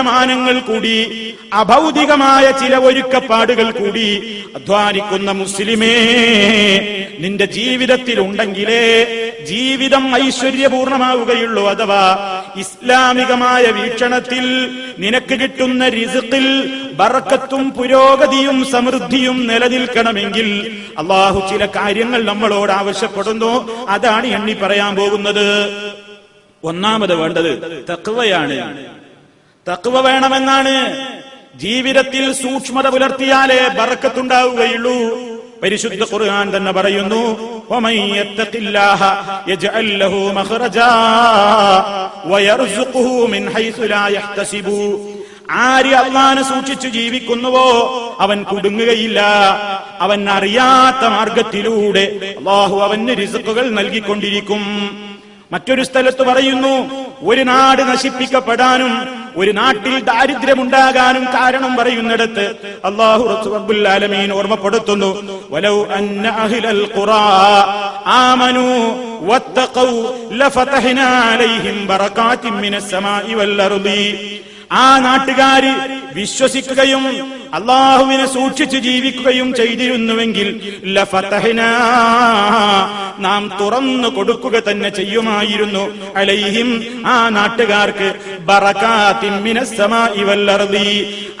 കുറ്റമാനങ്ങൾ കൂടി അഭൗതികമായ ചില ഒരുക്കപ്പാടുകൾ കൂടി അധ്വാനിക്കുന്ന മുസ്ലിമേ നിന്റെ ജീവിതത്തിൽ ഉണ്ടെങ്കിലേ ജീവിതം ഐശ്വര്യപൂർണമാവുകയുള്ളൂ അഥവാ ഇസ്ലാമികമായ വീക്ഷണത്തിൽ നിനക്ക് കിട്ടുന്ന റിസുക്കിൽ ബറക്കത്തും പുരോഗതിയും സമൃദ്ധിയും നിലനിൽക്കണമെങ്കിൽ അള്ളാഹു ചില കാര്യങ്ങൾ നമ്മളോട് ആവശ്യപ്പെടുന്നു. അതാണ് എണ്ണി പറയാൻ പോകുന്നത്. ഒന്നാമത് വേണ്ടത് തക്വയാണ്. തക്കുവ വേണമെന്നാണ്. ജീവിതത്തിൽ സൂക്ഷ്മത പുലർത്തിയാലേ ബറക്കത്തുണ്ടാവുകയുള്ളൂ പരിശുദ്ധ ഖുർആൻ തന്നെ പറയുന്നു ആര് അള്ളാനെ സൂക്ഷിച്ചു ജീവിക്കുന്നുവോ? അവൻ കുടുങ്ങുകയില്ല. അവൻ അറിയാത്ത മാർഗത്തിലൂടെ അള്ളാഹു അവന് റിസുക്കുകൾ നൽകിക്കൊണ്ടിരിക്കും. മറ്റൊരു സ്ഥലത്ത് പറയുന്നു ഒരു നാട് നശിപ്പിക്കപ്പെടാനും ഒരു നാട്ടിൽ ദാരിദ്ര്യമുണ്ടാകാനും കാരണം പറയുന്നിടത്ത് അള്ളാഹു റബ്ബുൽ ആലമീൻ ഓർമ്മപ്പെടുത്തുന്നു. വലൗ അഹിലൽ ഖുറാ ലഫതഹ്നാ അലൈഹിം വൽ അർദി. ആ നാട്ടുകാര് വിശ്വസിക്കുകയും അള്ളാഹുവിനെ സൂക്ഷിച്ച് ജീവിക്കുകയും ചെയ്തിരുന്നുവെങ്കിൽ നാം തുറന്നു കൊടുക്കുക തന്നെ ചെയ്യുമായിരുന്നു. അലൈഹിം ആ നാട്ടുകാർക്ക്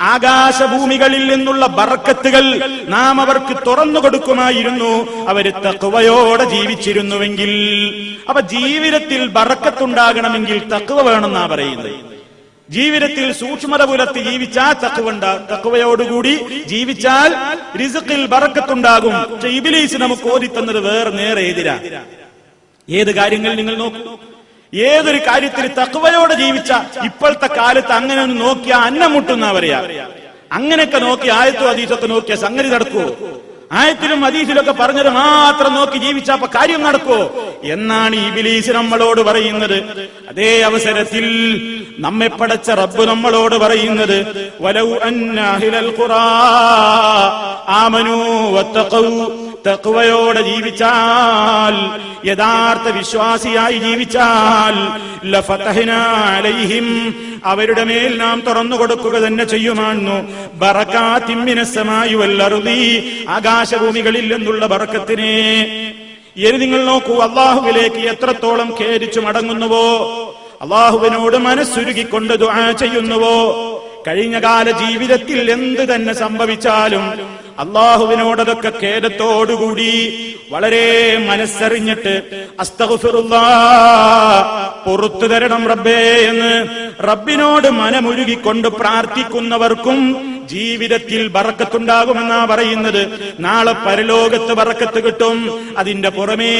ആകാശഭൂമികളിൽ നിന്നുള്ള ബറക്കത്തുകൾ നാം അവർക്ക് തുറന്നു കൊടുക്കുമായിരുന്നു. അവർ തക്കുവയോടെ ജീവിച്ചിരുന്നുവെങ്കിൽ അപ്പൊ ജീവിതത്തിൽ ബറക്കത്തുണ്ടാകണമെങ്കിൽ തക്കുവ വേണമെന്നാ പറയുന്നത്. ജീവിതത്തിൽ സൂക്ഷ്മത പുലർത്തി ജീവിച്ചാൽ തക്കവുണ്ട തക്കുവയോടുകൂടി ജീവിച്ചാൽ റിസുക്കിൽ ബറക്കത്തുണ്ടാകും. പക്ഷെ ഇബിലീസ് നമുക്ക് ഓതിത്തന്നത് വേറെ നേരെ എതിരാ. ഏത് കാര്യങ്ങൾ നിങ്ങൾ നോക്കും? ഏതൊരു കാര്യത്തിൽ തക്കുവയോടെ ജീവിച്ച ഇപ്പോഴത്തെ കാലത്ത് അങ്ങനെ ഒന്ന് നോക്കിയാ അന്നം മുട്ടുന്ന പറയാ. അങ്ങനെയൊക്കെ നോക്കി ആയത്തോ അതീതൊക്കെ നോക്കിയ സംഗതി നടക്കുവോ? ആയത്തിലും അതീതിലൊക്കെ പറഞ്ഞത് മാത്രം നോക്കി ജീവിച്ച അപ്പൊ കാര്യം നടക്കോ എന്നാണ് ഈ ബിലീസ് നമ്മളോട് പറയുന്നത്. അതേ അവസരത്തിൽ നമ്മെ പടച്ച റബ്ബ് നമ്മളോട് പറയുന്നത്. വലൗ അന്ന അഹ്ലൽ ഖുറാ ആമനൂ വത്തഖൗ തക്വയോടെ ജീവിച്ചാൽ യഥാർത്ഥ വിശ്വാസിയായി ജീവിച്ചാൽ അലൈഹിം അവരുടെ മേൽ നാം തുറന്നു കൊടുക്കുക തന്നെ ചെയ്യുമായിരുന്നു വൽ അർദി ആകാശഭൂമികളിൽ നിന്നുള്ള ബറക്കത്തിനെ. ഇനി നിങ്ങൾ നോക്കൂ അള്ളാഹുവിലേക്ക് എത്രത്തോളം ഖേദിച്ചു മടങ്ങുന്നുവോ അള്ളാഹുവിനോട് മനസ്സുരുകിക്കൊണ്ട് ദുആ ചെയ്യുന്നുവോ. കഴിഞ്ഞ കാല ജീവിതത്തിൽ എന്ത് തന്നെ സംഭവിച്ചാലും അള്ളാഹുവിനോടതൊക്കെ ഖേദത്തോടുകൂടി വളരെ മനസ്സറിഞ്ഞിട്ട് അസ്തഹുസുറുള്ള പുറത്തു തരണം റബ്ബേ എന്ന് റബ്ബിനോട് മനമുരുകിക്കൊണ്ട് പ്രാർത്ഥിക്കുന്നവർക്കും ജീവിതത്തിൽ ബറക്കത്തുണ്ടാകുമെന്നാ പറയുന്നത്. നാളെ പരലോകത്ത് ബറക്കത്ത് കിട്ടും. അതിന്റെ പുറമേ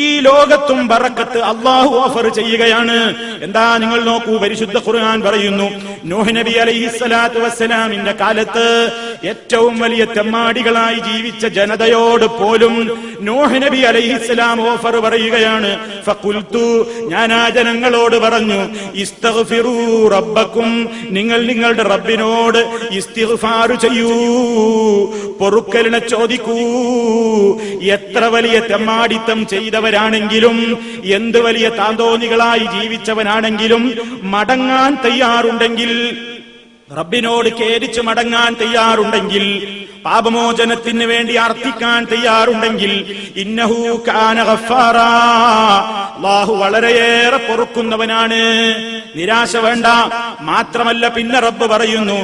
ഈ ലോകത്തും ബറക്കത്ത് അള്ളാഹു ഓഫർ ചെയ്യുകയാണ്. എന്താ നിങ്ങൾ നോക്കൂ പരിശുദ്ധ ഖുർആൻ പറയുന്നു നൂഹ് നബി അലൈഹിസ്സലാത്തു വസ്സലാമിന്റെ കാലത്ത് ഏറ്റവും വലിയ തെമ്മാടികളായി ജീവിച്ച ജനതയോട് പോലും നൂഹ് നബി അലൈഹിസ്സലാം ഓഫർ പറയുകയാണ്. ഫഖുൽതു ഞാൻ ആ ജനങ്ങളോട് പറഞ്ഞു ഇസ്തഗ്ഫിറൂ റബ്ബക്കും നിങ്ങൾ നിങ്ങളുടെ റബ്ബിനോട് ഇസ്തിഗ്ഫാർ ചെയ്യൂ. പൊറുക്കലിനെ ചോദിക്കൂ. എത്ര വലിയ തെമ്മാടിത്തം ചെയ്തവരാണെങ്കിലും എന്ത് വലിയ താന്തോന്നികളായി ജീവിച്ചവനാണെങ്കിലും മടങ്ങാൻ തയ്യാറുണ്ടെങ്കിൽ റബ്ബിനോട് കേരിച്ച് മടങ്ങാൻ തയ്യാറുണ്ടെങ്കിൽ പാപമോചനത്തിന് വേണ്ടി അർത്ഥിക്കാൻ തയ്യാറുണ്ടെങ്കിൽ ഇന്നഹു കാന വളരെയേറെ പൊറുക്കുന്നവനാണ്. നിരാശ വേണ്ട. മാത്രമല്ല പിന്നെ റബ്ബ് പറയുന്നു.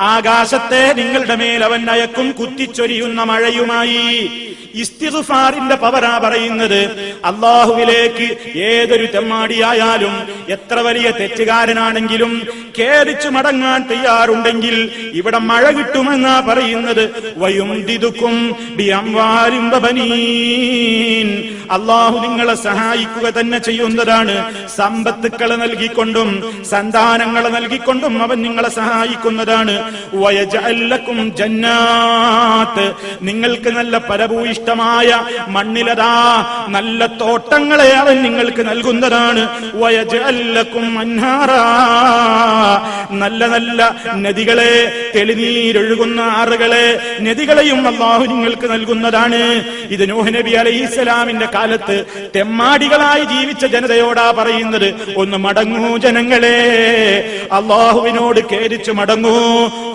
ആകാശത്തെ നിങ്ങളുടെ മേൽ അവൻ അയക്കും കുത്തിച്ചൊരിയുന്ന മഴയുമായി. ഇസ്തിഗ്ഫാറിന്റെ പവരാ പറയുന്നത്. അള്ളാഹുവിലേക്ക് ഏതൊരു തെമ്മാടിയായാലും എത്ര വലിയ തെറ്റുകാരനാണെങ്കിലും ഖേദിച്ചു മടങ്ങാൻ തയ്യാറുണ്ടെങ്കിൽ ഇവിടെ മഴ കിട്ടുമെന്നാ പറയുന്നത്. വയും ദിതുക്കും. അള്ളാഹു നിങ്ങളെ സഹായിക്കുക തന്നെ ചെയ്യുന്നതാണ്. സമ്പത്തുക്കളെ നൽകിക്കൊണ്ടും സന്താനങ്ങളെ നൽകിക്കൊണ്ടും അവൻ നിങ്ങളെ സഹായിക്കുന്നതാണ്. വയജഅൽ ലക്കും ജന്നാത്ത്. നിങ്ങൾക്ക് നല്ല പരഭൂയിഷ്ട ഫലഭൂയിഷ്ടമായ മണ്ണിലതാ നല്ല തോട്ടങ്ങളെ അവൻ നിങ്ങൾക്ക് നൽകുന്നതാണ്. നല്ല നല്ല നദികളെ തെളിനീരൊഴുകുന്ന ആറുകളെ നദികളെയും അള്ളാഹു നിങ്ങൾക്ക് നൽകുന്നതാണ്. ഇത് നൂഹ് നബി അലൈഹി ഇസ്ലാമിന്റെ കാലത്ത് തെമ്മാടികളായി ജീവിച്ച ജനതയോടാ പറയുന്നത്. ഒന്ന് മടങ്ങൂ ജനങ്ങളെ അള്ളാഹുവിനോട് കേരിച്ചു മടങ്ങൂ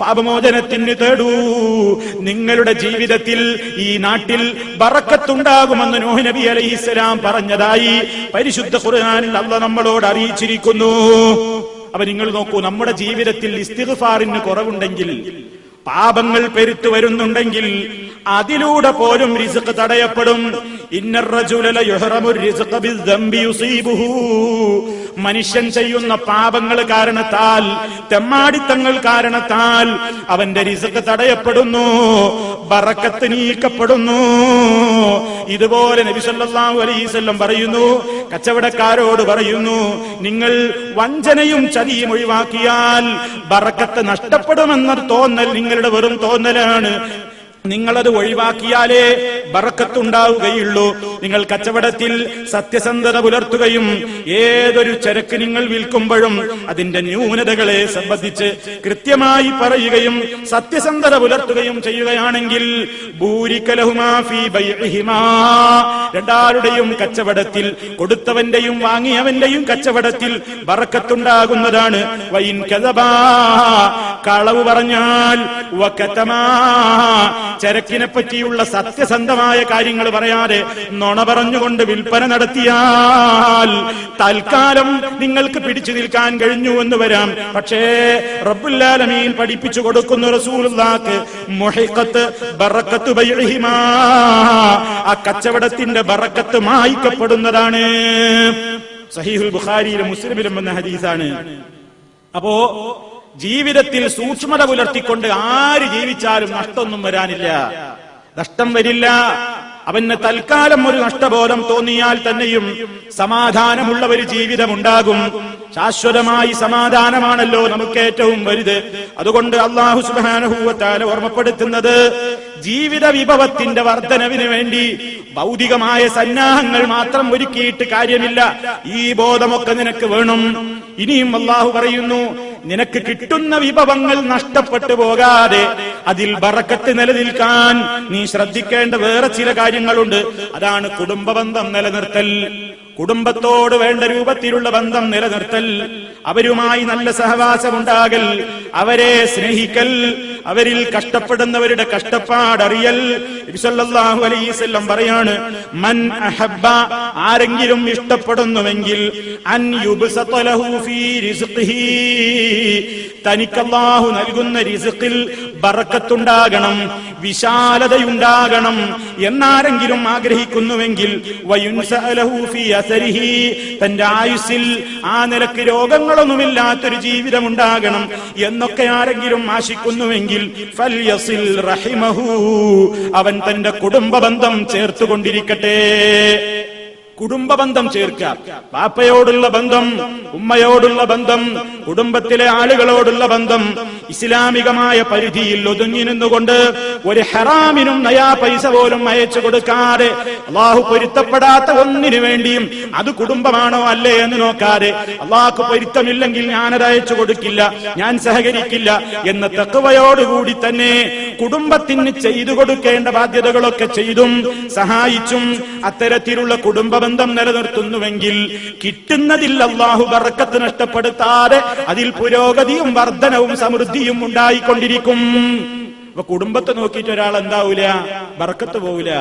പാപമോചനത്തിന് തേടൂ. നിങ്ങളുടെ ജീവിതത്തിൽ ഈ നാട്ടിൽ ബറക്കത്തുണ്ടാകുമെന്ന് നൂഹ് നബി അലൈഹി പറഞ്ഞതായി പരിശുദ്ധ ഖുർആനിൽ അല്ല നമ്മളോട് അറിയിച്ചിരിക്കുന്നു. അപ്പൊ നിങ്ങൾ നോക്കൂ നമ്മുടെ ജീവിതത്തിൽ ഇസ്തിഗ്ഫാറിന് കുറവുണ്ടെങ്കിൽ പാപങ്ങൾ പെരുത്തു വരുന്നുണ്ടെങ്കിൽ അതിലൂടെ പോലും റിസ്ക് തടയപ്പെടും. മനുഷ്യൻ ചെയ്യുന്ന പാപങ്ങൾ കാരണത്താൽ തെമ്മാടിത്തങ്ങൾ കാരണത്താൽ അവന്റെ റിസ്ക് തടയപ്പെടുന്നു ബറക്കത്ത് നീക്കപ്പെടുന്നു. ഇതുപോലെ നബി സല്ലല്ലാഹു അലൈഹി വസല്ലം പറയുന്നു കച്ചവടക്കാരോട് പറയുന്നു നിങ്ങൾ വഞ്ചനയും ചതിയും ഒഴിവാക്കിയാൽ ബറക്കത്ത് നഷ്ടപ്പെടുമെന്ന തോന്നൽ നിങ്ങളുടെ വെറും തോന്നലാണ്. നിങ്ങളത് ഒഴിവാക്കിയാലേ ബറക്കത്തുണ്ടാവുകയുള്ളൂ. നിങ്ങൾ കച്ചവടത്തിൽ സത്യസന്ധത പുലർത്തുകയും ഏതൊരു ചരക്ക് നിങ്ങൾ വിൽക്കുമ്പോഴും അതിന്റെ ന്യൂനതകളെ സംബന്ധിച്ച് കൃത്യമായി പറയുകയും സത്യസന്ധത പുലർത്തുകയും ചെയ്യുകയാണെങ്കിൽ. രണ്ടാരുടെയും കച്ചവടത്തിൽ കൊടുത്തവന്റെയും വാങ്ങിയവന്റെയും കച്ചവടത്തിൽ ബറക്കത്തുണ്ടാകുന്നതാണ്. വൈൻ കഥബാ കളവ് പറഞ്ഞാൽ ചരക്കിനെ പറ്റിയുള്ള സത്യസന്ധമായ കാര്യങ്ങൾ പറയാതെ നുണ പറഞ്ഞുകൊണ്ട് വിൽപ്പന നടത്തിയാൽ തൽക്കാലം നിങ്ങൾക്ക് പിടിച്ചു നിൽക്കാൻ കഴിഞ്ഞു എന്ന് വരാം. പക്ഷേ റബ്ബുല്ലാലമീൻ പഠിപ്പിച്ചു കൊടുക്കുന്ന റസൂലുള്ളാക്ക് മുഹിഖത്ത് ബറക്കത്ത് ബൈഹിമാ ആ കച്ചവടത്തിന്റെ ബറക്കത്ത് മായിക്കപ്പെടുന്നതാണ്. സഹീഹുൽ ബുഖാരിയിലും മുസ്ലിമിലും വന്ന ഹദീസാണ്. അപ്പോ ജീവിതത്തിൽ സൂക്ഷ്മത പുലർത്തിക്കൊണ്ട് ആര് ജീവിച്ചാലും നഷ്ടമൊന്നും വരാനില്ല. നഷ്ടം വരില്ല. അവന് തൽക്കാലം ഒരു നഷ്ടബോധം തോന്നിയാൽ തന്നെയും സമാധാനമുള്ള ഒരു ജീവിതമുണ്ടാകും. ശാശ്വതമായി സമാധാനമാണല്ലോ നമുക്ക് ഏറ്റവും വലുത്. അതുകൊണ്ട് അള്ളാഹു സുബാനഹൂവത്താല ഓർമ്മപ്പെടുത്തുന്നത് ജീവിത വിഭവത്തിന്റെ വർധനവിന് വേണ്ടി ഭൗതികമായ സന്നാഹങ്ങൾ മാത്രം ഒരുക്കിയിട്ട് കാര്യമില്ല. ഈ ബോധമൊക്കെ നിനക്ക് വേണം. ഇനിയും അള്ളാഹു പറയുന്നു നിനക്ക് കിട്ടുന്ന വിഭവങ്ങൾ നഷ്ടപ്പെട്ടു പോകാതെ അതിൽ ബറക്കത്ത് നിലനിൽക്കാൻ നീ ശ്രദ്ധിക്കേണ്ട വേറെ ചില കാര്യങ്ങളുണ്ട്. അതാണ് കുടുംബബന്ധം നിലനിർത്തൽ. കുടുംബത്തോട് വേണ്ട രൂപത്തിലുള്ള ബന്ധം നിലനിർത്തൽ അവരുമായി നല്ല സഹവാസമുണ്ടാകൽ അവരെ സ്നേഹിക്കൽ അവരിൽ കഷ്ടപ്പെടുന്നവരുടെ കഷ്ടപ്പാടറിയൽ. പറയാണ് മൻ അഹബ്ബ ആരെങ്കിലും ഇഷ്ടപ്പെടുന്നുവെങ്കിൽ അൻ തനിക്ക് അള്ളാഹു നൽകുന്ന റിസ്ഖിൽ ബറക്കത്തുണ്ടാകണം വിശാലതയുണ്ടാകണം എന്നാരെങ്കിലും ആഗ്രഹിക്കുന്നുവെങ്കിൽ തന്റെ ആയുസ്സിൽ ആ നിലയ്ക്ക് രോഗങ്ങളൊന്നുമില്ലാത്തൊരു ജീവിതം ഉണ്ടാകണം എന്നൊക്കെ ആരെങ്കിലും ആശിക്കുന്നുവെങ്കിൽ റഹിമഹു അവൻ തന്റെ കുടുംബ ബന്ധം ചേർത്തുകൊണ്ടിരിക്കട്ടെ. കുടുംബബന്ധം ചേർക്കുക. പാപ്പയോടുള്ള ബന്ധം ഉമ്മയോടുള്ള ബന്ധം കുടുംബത്തിലെ ആളുകളോടുള്ള ബന്ധം ഇസ്ലാമികമായ പരിധിയിൽ ഒതുങ്ങി നിന്നുകൊണ്ട് ഒരു ഹെറാമിനും നയാ പൈസ പോലും അയച്ചു കൊടുക്കാതെ അള്ളാഹു പൊരുത്തപ്പെടാത്ത ഒന്നിനു വേണ്ടിയും അത് കുടുംബമാണോ അല്ലേ എന്ന് നോക്കാതെ അള്ളാഹു പൊരുത്തമില്ലെങ്കിൽ ഞാനത് അയച്ചു കൊടുക്കില്ല ഞാൻ സഹകരിക്കില്ല എന്ന തക്കവയോടുകൂടി തന്നെ കുടുംബത്തിന് ചെയ്തു കൊടുക്കേണ്ട ബാധ്യതകളൊക്കെ ചെയ്തും സഹായിച്ചും അത്തരത്തിലുള്ള കുടുംബ ബന്ധം നിലനിർത്തുന്നുവെങ്കിൽ കിട്ടുന്നതിൽ അള്ളാഹു ബറക്കത്ത് നഷ്ടപ്പെടുത്താതെ അതിൽ പുരോഗതിയും വർധനവും സമൃദ്ധിയും ഉണ്ടായിക്കൊണ്ടിരിക്കും. അപ്പൊ കുടുംബത്തെ നോക്കിയിട്ട് ഒരാൾ എന്താവൂല? ബറക്കത്ത് പോവില്ല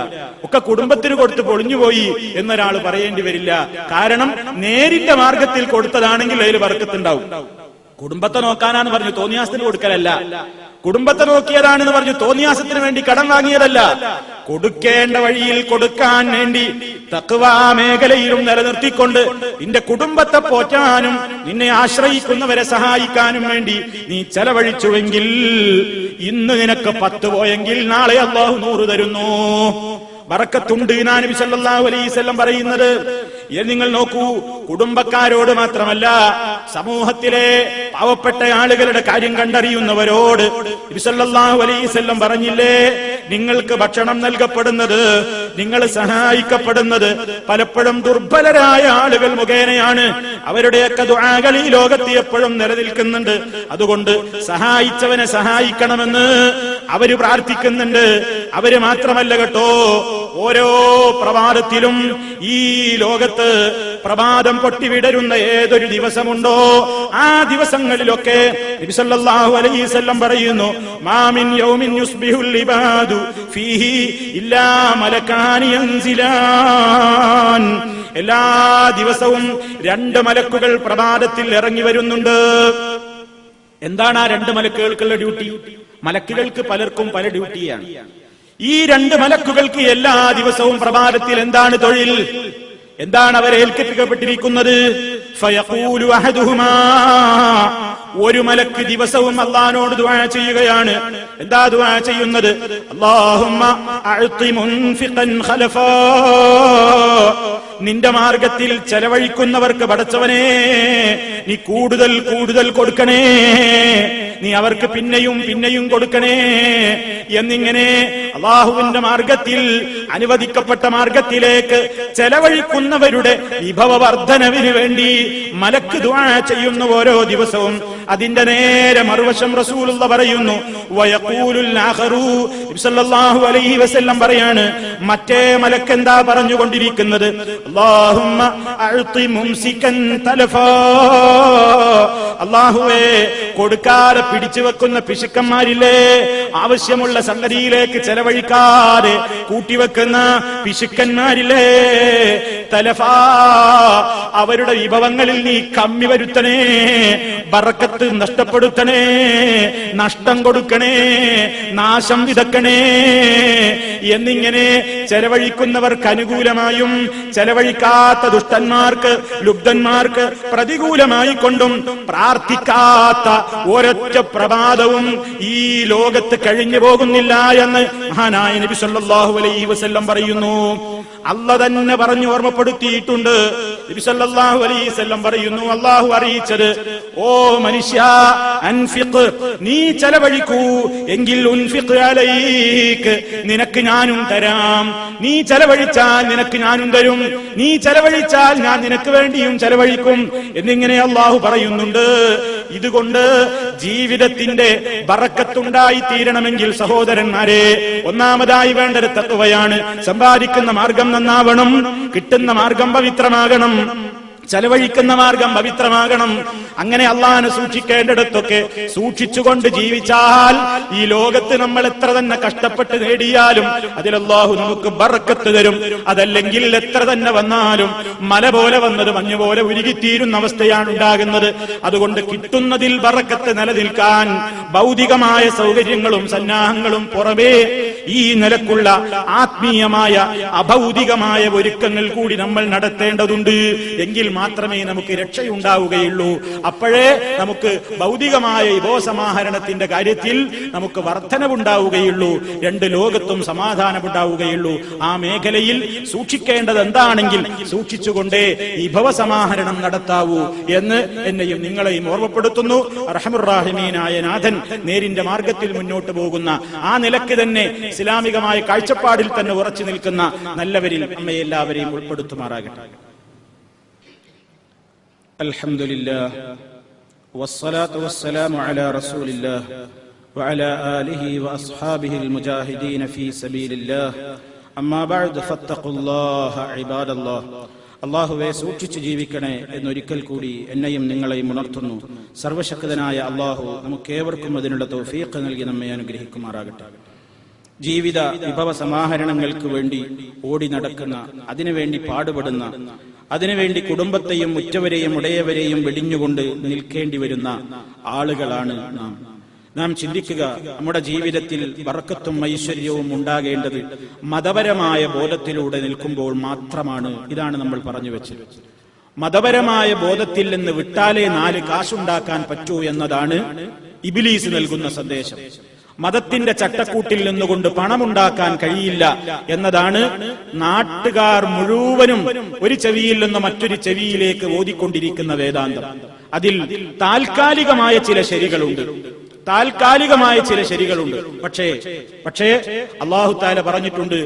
ഒക്കെ കുടുംബത്തിന് കൊടുത്ത് പൊളിഞ്ഞുപോയി എന്നൊരാൾ പറയേണ്ടി വരില്ല. കാരണം നേരിന്റെ മാർഗത്തിൽ കൊടുത്തതാണെങ്കിൽ അതിൽ ബറക്കത്തുണ്ടാവും കുടുംബത്തെ നോക്കാനാന്ന് പറഞ്ഞു. തോന്നിയാസത്തിന് കൊടുക്കലല്ല. കുടുംബത്തെ നോക്കിയതാണെന്ന് പറഞ്ഞു. തോന്നിയാസത്തിന് വേണ്ടി കടം വാങ്ങിയതല്ല. കൊടുക്കേണ്ട വഴിയിൽ കൊടുക്കാൻ വേണ്ടി തക്വാ മേഖലയിലും നിലനിർത്തിക്കൊണ്ട് നിന്റെ കുടുംബത്തെ പോറ്റാനും നിന്നെ ആശ്രയിക്കുന്നവരെ സഹായിക്കാനും വേണ്ടി നീ ചെലവഴിച്ചുവെങ്കിൽ ഇന്ന് നിനക്ക് പത്ത് പോയെങ്കിൽ നാളെ അള്ളാഹു നൂറ് തരുന്നു. ബറക്കത്തുണ്ട് നബി സല്ലല്ലാഹു അലൈഹി വസല്ലം പറയുന്നത്. ഇത് നിങ്ങൾ നോക്കൂ കുടുംബക്കാരോട് മാത്രമല്ല സമൂഹത്തിലെ പാവപ്പെട്ട ആളുകളുടെ കാര്യം കണ്ടറിയുന്നവരോട് നബിസല്ലല്ലാഹു അലൈഹി വസല്ലം പറഞ്ഞില്ലേ നിങ്ങൾക്ക് ഭക്ഷണം നൽകപ്പെടുന്നത് നിങ്ങൾ സഹായിക്കപ്പെടുന്നത് പലപ്പോഴും ദുർബലരായ ആളുകൾ മുഖേനയാണ്. അവരുടെയൊക്കെ ദുആകൾ ഈ ലോകത്ത് എപ്പോഴും നിലനിൽക്കുന്നുണ്ട്. അതുകൊണ്ട് സഹായിച്ചവനെ സഹായിക്കണമെന്ന് അവർ പ്രാർത്ഥിക്കുന്നുണ്ട്. അവർ മാത്രമല്ല കേട്ടോ. ഓരോ പ്രഭാതത്തിലും ഈ ലോകത്ത് പ്രഭാതം പൊട്ടിവിടരുന്ന ഏതൊരു ദിവസമുണ്ടോ? ആ ദിവസങ്ങളിലൊക്കെ വസല്ലം പറയുന്നു മാമിൻ യൗമിൻ ഫീഹി എല്ലാ ദിവസവും രണ്ട് മലക്കുകൾ പ്രഭാതത്തിൽ ഇറങ്ങി വരുന്നുണ്ട്. എന്താണ് ആ രണ്ട് മലക്കുകൾക്കുള്ള ഡ്യൂട്ടി? മലക്കുകൾക്ക് പലർക്കും പല ഡ്യൂട്ടിയാണ്. ഈ രണ്ട് മലക്കുകൾക്ക് എല്ലാ ദിവസവും പ്രഭാതത്തിൽ എന്താണ് തൊഴിൽ? എന്താണ് അവരെ ഏൽപ്പിക്കപ്പെട്ടിരിക്കുന്നത്? ഒരു മലക്ക് ദിവസവും അള്ളഹാനോട് ദുആ ചെയ്യുകയാണ്. എന്താ ദുആ ചെയ്യുന്നത്? അല്ലാഹുമ്മ നിന്റെ മാർഗത്തിൽ ചെലവഴിക്കുന്നവർക്ക് പടച്ചവനെ നീ കൂടുതൽ കൂടുതൽ കൊടുക്കണേ നീ അവർക്ക് പിന്നെയും പിന്നെയും കൊടുക്കണേ എന്നിങ്ങനെ അള്ളാഹുവിന്റെ മാർഗത്തിൽ അനുവദിക്കപ്പെട്ട മാർഗത്തിലേക്ക് ചെലവഴിക്കുന്നവരുടെ വിഭവ വർധനവിന് വേണ്ടി മലക്ക് ദുആ ചെയ്യുന്ന ഓരോ ദിവസവും അതിന്റെ നേരെ മറുവശം റസൂലുള്ള പറയുന്നു. അലൈഹി വസല്ലം പറയാണ് മറ്റേ മലക്കെന്താ പറഞ്ഞുകൊണ്ടിരിക്കുന്നത്? അള്ളാഹുവേ കൊടുക്കാതെ പിടിച്ചു വെക്കുന്ന പിശുക്കന്മാരില്ലേ? ആവശ്യമുള്ള സംഗതിയിലേക്ക് ചെലവഴിക്കാതെ കൂട്ടിവെക്കുന്ന പിശുക്കന്മാരില്ലേ? തലഫാ അവരുടെ വിഭവങ്ങളിൽ നീ കമ്മി വരുത്തണേ ബറക്കത്ത് നഷ്ടപ്പെടുത്തണേ നഷ്ടം കൊടുക്കണേ നാശം വിതക്കണേ എന്നിങ്ങനെ ചെലവഴിക്കുന്നവർക്ക് അനുകൂലമായും ചെലവഴിക്കാത്ത ദുഷ്ടന്മാർക്ക് ലുബ്ധന്മാർക്ക് പ്രതികൂലമായി കൊണ്ടും പ്രാർത്ഥിക്കാത്ത ഒരൊറ്റ പ്രഭാതവും ഈ ലോകത്ത് കഴിഞ്ഞു പോകുന്നില്ല എന്ന് മഹാനായ നബി സല്ലല്ലാഹു അലൈഹി വസല്ലം പറയുന്നു. അല്ല തന്നെ പറഞ്ഞു ഓർമ്മപ്പെടുത്തിയിട്ടുണ്ട് നബി സല്ലല്ലാഹു അലൈഹി വസല്ലം പറയുന്നു അള്ളാഹു അറിയിച്ചത് ഓ മനുഷ്യ അൻഫിഖ് നീ ചെലവഴിക്കൂ. എങ്കിൽ ഉൻഫിഖ് അലൈക്ക് നിനക്ക് ഞാനും തരാം. നീ ചെലവഴിച്ചാൽ നിനക്ക് ഞാനും തരും. നീ ചെലവഴിച്ചാൽ ഞാൻ നിനക്ക് വേണ്ടിയും ചെലവഴിക്കും. എന്നിങ്ങനെ അള്ളാഹു പറയുന്നുണ്ട്. ഇതുകൊണ്ട് ജീവിതത്തിന്റെ ബറക്കത്തുണ്ടായി തീരണമെങ്കിൽ സഹോദരന്മാരെ ഒന്നാമതായി വേണ്ടൊരു തത്വയാണ്. സമ്പാദിക്കുന്ന മാർഗം നന്നാവണം കിട്ടുന്ന മാർഗം പവിത്രമാകണം. ചെലവഴിക്കുന്ന മാർഗം പവിത്രമാകണം. അങ്ങനെ അള്ളാഹനെ സൂക്ഷിക്കേണ്ടിടത്തൊക്കെ സൂക്ഷിച്ചുകൊണ്ട് ജീവിച്ചാൽ ഈ ലോകത്ത് നമ്മൾ എത്ര തന്നെ കഷ്ടപ്പെട്ട് നേടിയാലും അള്ളാഹു നമുക്ക് ബറക്കത്ത് തരും. അതല്ലെങ്കിൽ എത്ര തന്നെ വന്നാലും മല പോലെ വന്നത് മഞ്ഞു പോലെ ഉരുകിത്തീരുന്ന അവസ്ഥയാണ് ഉണ്ടാകുന്നത്. അതുകൊണ്ട് കിട്ടുന്നതിൽ ബറക്കത്ത് നിലനിൽക്കാൻ ഭൗതികമായ സൗകര്യങ്ങളും സന്നാഹങ്ങളും പുറമേ ഈ നിലക്കുള്ള ആത്മീയമായ അഭൗതികമായ ഒരുക്കങ്ങൾ കൂടി നമ്മൾ നടത്തേണ്ടതുണ്ട്. എങ്കിൽ മാത്രമേ നമുക്ക് രക്ഷയുണ്ടാവുകയുള്ളൂ. അപ്പോഴേ നമുക്ക് ഭൗതികമായ വിഭവസമാഹരണത്തിന്റെ കാര്യത്തിൽ നമുക്ക് വർധനവുണ്ടാവുകയുള്ളൂ. രണ്ട് ലോകത്തും സമാധാനമുണ്ടാവുകയുള്ളൂ. ആ മേഖലയിൽ സൂക്ഷിക്കേണ്ടത് എന്താണെങ്കിൽ സൂക്ഷിച്ചുകൊണ്ടേ വിഭവസമാഹരണം നടത്താവൂ എന്ന് എന്നെയും നിങ്ങളെയും ഓർമ്മപ്പെടുത്തുന്നു. റഹമുറാഹിമീനായ നാഥൻ നേരിന്റെ മാർഗത്തിൽ മുന്നോട്ട് പോകുന്ന ആ നിലയ്ക്ക് തന്നെ ഇസ്ലാമികമായ കാഴ്ചപ്പാടിൽ തന്നെ ഉറച്ചു നിൽക്കുന്ന നല്ലവരിൽ നമ്മെ എല്ലാവരെയും ഉൾപ്പെടുത്തുമാറാകട്ടെ الحمد لله والصلاة والسلام على رسول الله وعلى آله وأصحابه المجاهدين في سبيل الله أما بعد فاتقوا الله عباد الله അള്ളാഹുവെ സൂക്ഷിച്ചു ജീവിക്കണേ എന്നൊരിക്കൽ കൂടി എന്നെയും നിങ്ങളെയും ഉണർത്തുന്നു സർവശക്തനായ അള്ളാഹു നമുക്കേവർക്കും അതിനുള്ള തൗഫീഖ് നൽകി നമ്മെ അനുഗ്രഹിക്കുമാറാകട്ടെ ജീവിത വിഭവ സമാഹരണങ്ങൾക്ക് വേണ്ടി ഓടി നടക്കുന്ന അതിനുവേണ്ടി പാടുപെടുന്ന അതിനുവേണ്ടി കുടുംബത്തെയും ഉറ്റവരെയും ഉടയവരെയും വെടിഞ്ഞുകൊണ്ട് നിൽക്കേണ്ടി വരുന്ന ആളുകളാണ് നാം. നാം ചിന്തിക്കുക നമ്മുടെ ജീവിതത്തിൽ വറക്കത്തും ഐശ്വര്യവും ഉണ്ടാകേണ്ടത് മതപരമായ ബോധത്തിലൂടെ നിൽക്കുമ്പോൾ മാത്രമാണ് ഇതാണ് നമ്മൾ പറഞ്ഞു വെച്ചത്. മതപരമായ ബോധത്തിൽ നിന്ന് വിട്ടാലേ നാല് കാശുണ്ടാക്കാൻ പറ്റൂ എന്നതാണ് ഇബിലീസ് നൽകുന്ന സന്ദേശം. മതത്തിന്റെ ചട്ടക്കൂട്ടിൽ നിന്നുകൊണ്ട് പണമുണ്ടാക്കാൻ കഴിയില്ല എന്നതാണ് നാട്ടുകാർ മുഴുവനും ഒരു ചെവിയിൽ നിന്ന് മറ്റൊരു ചെവിയിലേക്ക് ഓതിക്കൊണ്ടിരിക്കുന്ന വേദാന്തം. അതിൽ താൽക്കാലികമായ ചില ശരികളുണ്ട്. താൽക്കാലികമായ ചില ശരികളുണ്ട്. പക്ഷേ പക്ഷേ അള്ളാഹു താല പറഞ്ഞിട്ടുണ്ട്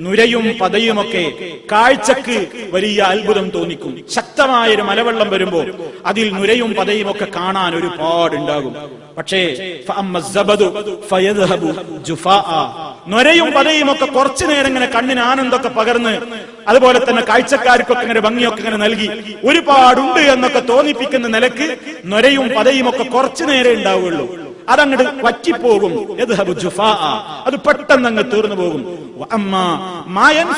നുരയും പതയുമൊക്കെ കാഴ്ചക്ക് വലിയ അത്ഭുതം തോന്നിക്കും. ശക്തമായൊരു മലവെള്ളം വരുമ്പോൾ അതിൽ നുരയും പതയുമൊക്കെ കാണാൻ ഒരുപാടുണ്ടാകും. പക്ഷേ നൊരയും പതയും ഒക്കെ കുറച്ചു നേരം ഇങ്ങനെ കണ്ണിന് ആനന്ദൊക്കെ പകർന്ന് അതുപോലെ തന്നെ കാഴ്ചക്കാർക്കൊക്കെ ഇങ്ങനെ ഭംഗിയൊക്കെ ഇങ്ങനെ നൽകി. ഒരുപാടുണ്ട് എന്നൊക്കെ തോന്നിപ്പിക്കുന്ന നിലയ്ക്ക് നൊരയും പതയും ഒക്കെ കുറച്ചു നേരെ ഉണ്ടാവുകയുള്ളൂ. അതങ്ങോട്ട് വറ്റിപ്പോകും. അത് പെട്ടെന്ന് അങ്ങ് തീർന്നു പോകും. അമ്മ മായൻ